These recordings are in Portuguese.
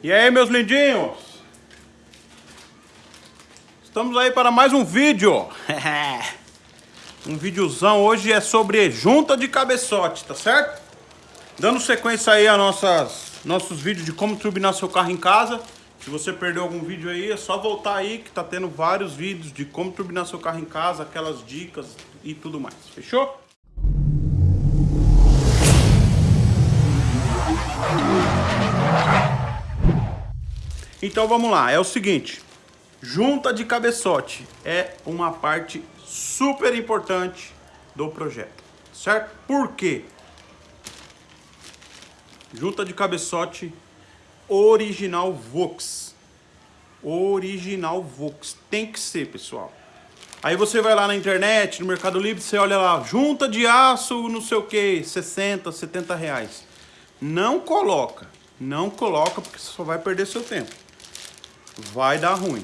E aí, meus lindinhos? Estamos aí para mais um vídeo. um videozão hoje é sobre junta de cabeçote, tá certo? Dando sequência aí a nossas, nossos vídeos de como turbinar seu carro em casa. Se você perdeu algum vídeo aí, é só voltar aí que tá tendo vários vídeos de como turbinar seu carro em casa, aquelas dicas e tudo mais. Fechou? Então vamos lá, é o seguinte, junta de cabeçote é uma parte super importante do projeto, certo? Por quê? Junta de cabeçote original Vox. Original Vox. Tem que ser, pessoal. Aí você vai lá na internet, no Mercado Livre, você olha lá, junta de aço, não sei o que, 60, 70 reais. Não coloca, não coloca porque você só vai perder seu tempo vai dar ruim.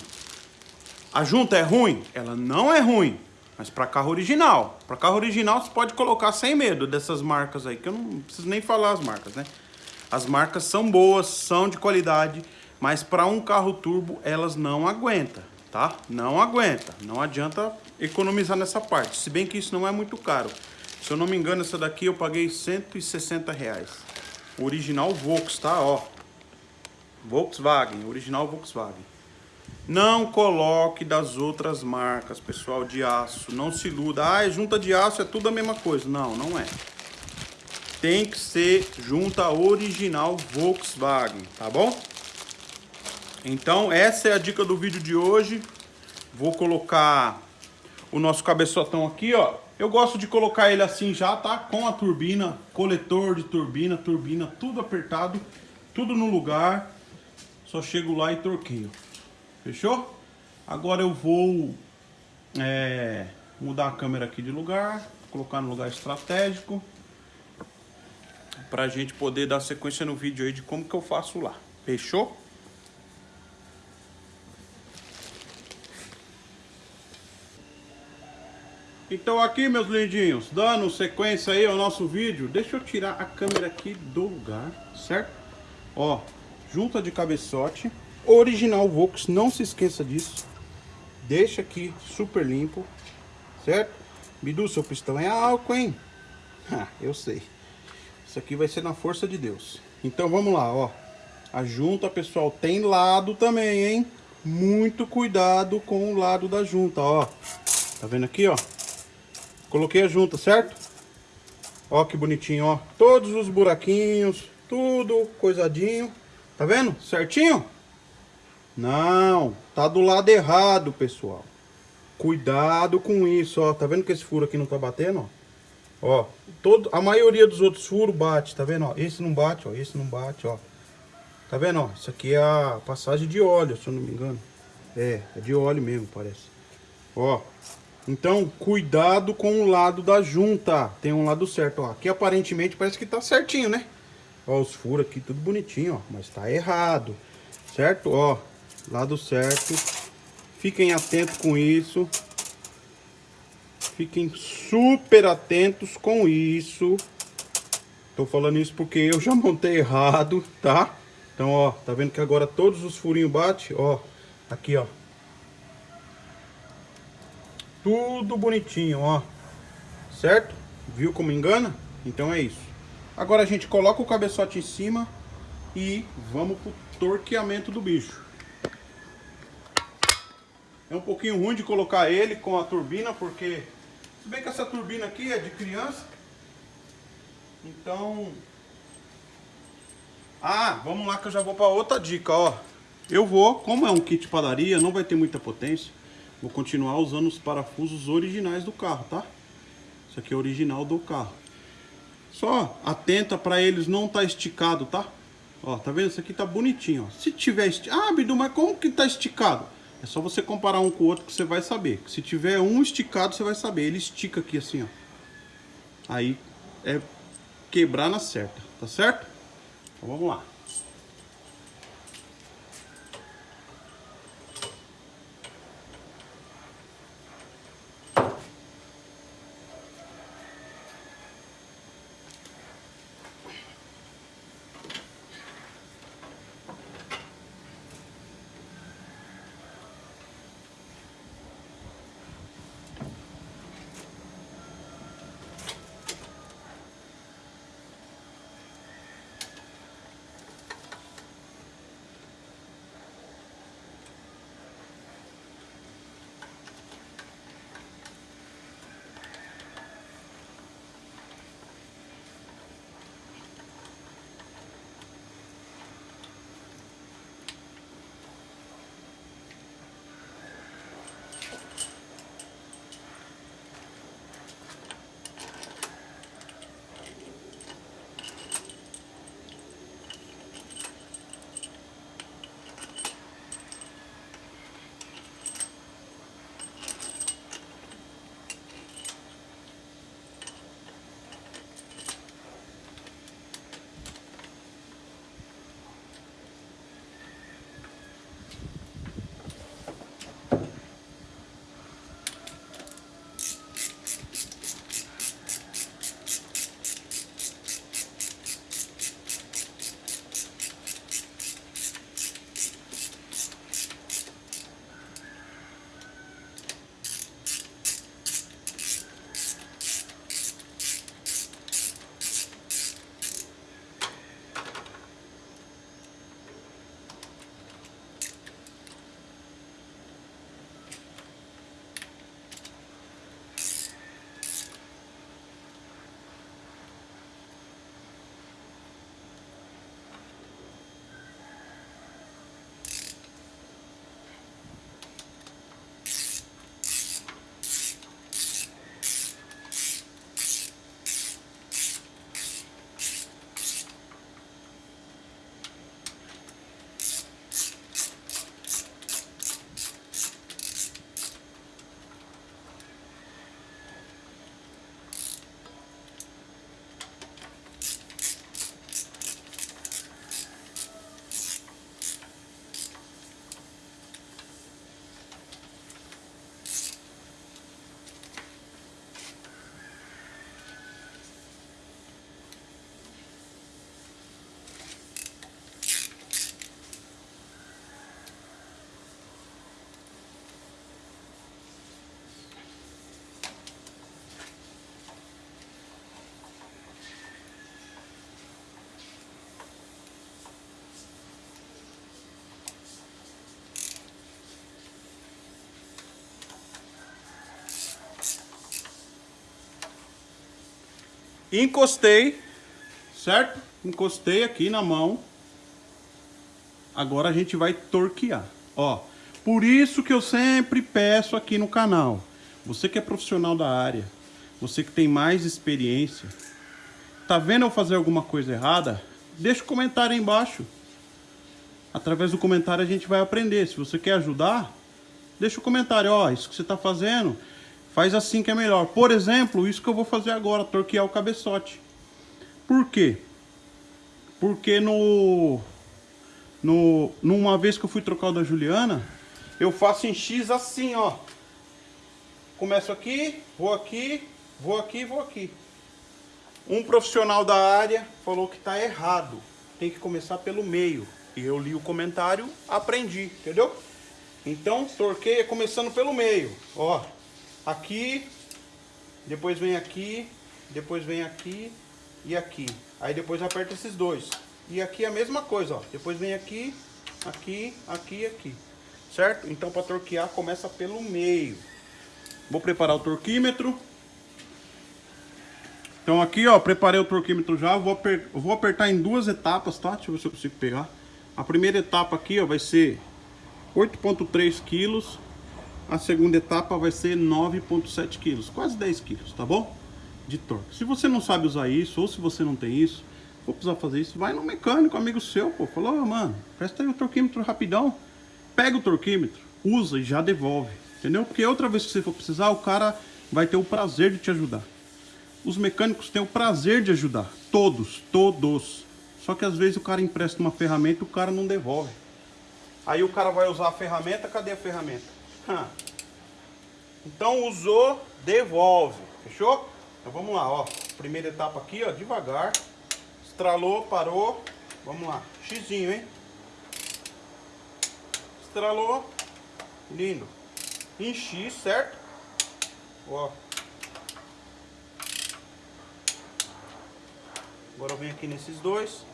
A junta é ruim? Ela não é ruim, mas para carro original. Para carro original você pode colocar sem medo dessas marcas aí, que eu não preciso nem falar as marcas, né? As marcas são boas, são de qualidade, mas para um carro turbo elas não aguentam, tá? Não aguenta, não adianta economizar nessa parte, se bem que isso não é muito caro. Se eu não me engano, essa daqui eu paguei 160 reais. Original Vox, tá? Ó, Volkswagen, original Volkswagen. Não coloque das outras marcas, pessoal, de aço. Não se iluda. Ah, é junta de aço, é tudo a mesma coisa. Não, não é. Tem que ser junta original Volkswagen, tá bom? Então, essa é a dica do vídeo de hoje. Vou colocar o nosso cabeçotão aqui, ó. Eu gosto de colocar ele assim já, tá? Com a turbina, coletor de turbina, turbina, tudo apertado, tudo no lugar. Só chego lá e torqueio. Fechou? Agora eu vou é, mudar a câmera aqui de lugar, colocar no lugar estratégico, pra gente poder dar sequência no vídeo aí de como que eu faço lá. Fechou? Então aqui, meus lindinhos, dando sequência aí ao nosso vídeo, deixa eu tirar a câmera aqui do lugar, certo? Ó, junta de cabeçote, original Vox, não se esqueça disso. Deixa aqui super limpo, certo? Bidu, seu pistão é álcool, hein? Ah, eu sei. Isso aqui vai ser na força de Deus. Então vamos lá, ó. A junta, pessoal, tem lado também, hein? Muito cuidado com o lado da junta, ó. Tá vendo aqui, ó? Coloquei a junta, certo? Ó que bonitinho, ó. Todos os buraquinhos, tudo coisadinho. Tá vendo? Certinho? Não, tá do lado errado, pessoal. Cuidado com isso, ó. Tá vendo que esse furo aqui não tá batendo, ó? Ó, todo, a maioria dos outros furos bate, tá vendo, ó? Esse não bate, ó. Esse não bate, ó. Tá vendo, ó? Isso aqui é a passagem de óleo, se eu não me engano. É, é de óleo mesmo, parece. Ó. Então, cuidado com o lado da junta. Tem um lado certo, ó. Aqui aparentemente parece que tá certinho, né? Ó, os furos aqui, tudo bonitinho, ó. Mas tá errado, certo? Ó, lado certo. Fiquem atentos com isso. Fiquem super atentos com isso. Tô falando isso porque eu já montei errado, tá? Então, ó, tá vendo que agora todos os furinhos batem, ó. Aqui, ó. Tudo bonitinho, ó. Certo? Viu como engana? Então é isso. Agora a gente coloca o cabeçote em cima e vamos pro torqueamento do bicho. É um pouquinho ruim de colocar ele com a turbina, porque se bem que essa turbina aqui é de criança, então... Ah, vamos lá que eu já vou para outra dica, ó. Eu vou, como é um kit padaria, não vai ter muita potência, vou continuar usando os parafusos originais do carro, tá? Isso aqui é original do carro. Só atenta para eles não tá esticado, tá? Ó, tá vendo? Isso aqui tá bonitinho, ó. Se tiver esticado... Ah, Bidu, mas como que tá esticado? É só você comparar um com o outro que você vai saber. Se tiver um esticado, você vai saber. Ele estica aqui assim, ó. Aí é quebrar na certa, tá certo? Então vamos lá. Encostei, certo? Encostei aqui na mão. Agora a gente vai torquear, ó. Por isso que eu sempre peço aqui no canal. Você que é profissional da área, você que tem mais experiência, tá vendo eu fazer alguma coisa errada? Deixa o um comentário aí embaixo. Através do comentário a gente vai aprender. Se você quer ajudar, deixa o um comentário. Ó, isso que você está fazendo, faz assim que é melhor. Por exemplo, isso que eu vou fazer agora, torquear o cabeçote. Por quê? Porque no, no, numa vez que eu fui trocar o da Juliana, eu faço em X assim, ó. Começo aqui, vou aqui, vou aqui, vou aqui. Um profissional da área falou que está errado. Tem que começar pelo meio. E eu li o comentário, aprendi, entendeu? Então, torqueia é começando pelo meio. Ó, aqui, depois vem aqui, depois vem aqui e aqui. Aí depois aperta esses dois. E aqui a mesma coisa, ó. Depois vem aqui, aqui, aqui e aqui. Certo? Então, para torquear, começa pelo meio. Vou preparar o torquímetro. Então aqui, ó, preparei o torquímetro já. Vou, aper... vou apertar em duas etapas, tá? Deixa eu ver se eu consigo pegar. A primeira etapa aqui, ó, vai ser 8.3 quilos. A segunda etapa vai ser 9.7 quilos, quase 10 quilos, tá bom? De torque. Se você não sabe usar isso, ou se você não tem isso, for precisar fazer isso, vai no mecânico, amigo seu, pô. Falou, oh, mano, presta aí o torquímetro rapidão. Pega o torquímetro, usa e já devolve, entendeu? Porque outra vez que você for precisar, o cara vai ter o prazer de te ajudar. Os mecânicos têm o prazer de ajudar, todos, todos. Só que às vezes o cara empresta uma ferramenta e o cara não devolve. Aí o cara vai usar a ferramenta, cadê a ferramenta? Então usou, devolve. Fechou? Então vamos lá, ó. Primeira etapa aqui, ó, devagar. Estralou, parou. Vamos lá. Xizinho, hein? Estralou. Lindo. Em X, certo? Ó. Agora eu venho aqui nesses dois.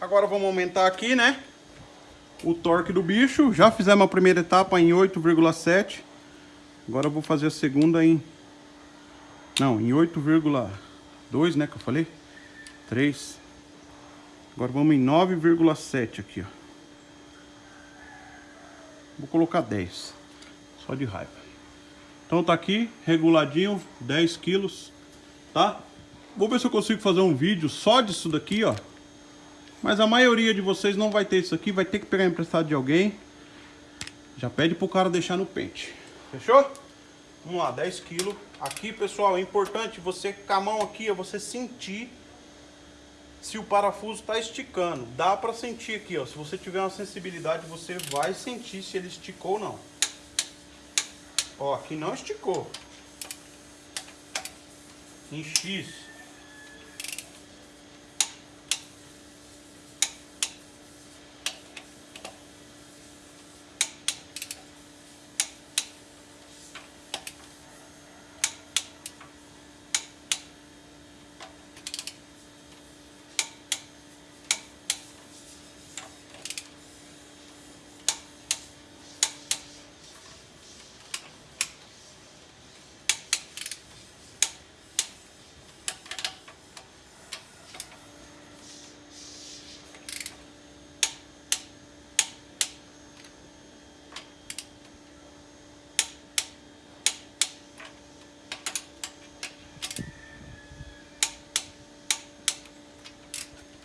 Agora vamos aumentar aqui, né? O torque do bicho. Já fizemos a primeira etapa em 8,7. Agora eu vou fazer a segunda em... Não, em 8,2, né? Que eu falei. 3. Agora vamos em 9,7 aqui, ó. Vou colocar 10. Só de raiva. Então tá aqui, reguladinho, 10 quilos, tá? Vou ver se eu consigo fazer um vídeo só disso daqui, ó. Mas a maioria de vocês não vai ter isso aqui, vai ter que pegar emprestado de alguém. Já pede pro cara deixar no pente. Fechou? Vamos lá, 10 quilos. Aqui, pessoal, é importante você com a mão aqui, ó, você sentir se o parafuso está esticando. Dá para sentir aqui, ó. Se você tiver uma sensibilidade, você vai sentir se ele esticou ou não. Ó, aqui não esticou. Em X.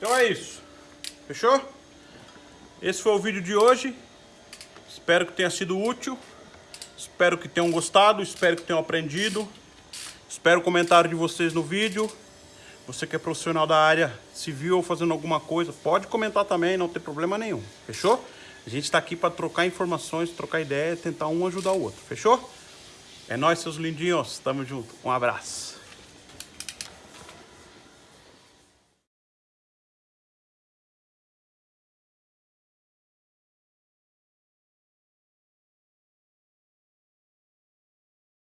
Então é isso. Fechou? Esse foi o vídeo de hoje. Espero que tenha sido útil. Espero que tenham gostado. Espero que tenham aprendido. Espero o comentário de vocês no vídeo. Você que é profissional da área, se viu fazendo alguma coisa, pode comentar também, não tem problema nenhum. Fechou? A gente está aqui para trocar informações, trocar ideia, tentar um ajudar o outro. Fechou? É nóis, seus lindinhos. Tamo junto. Um abraço.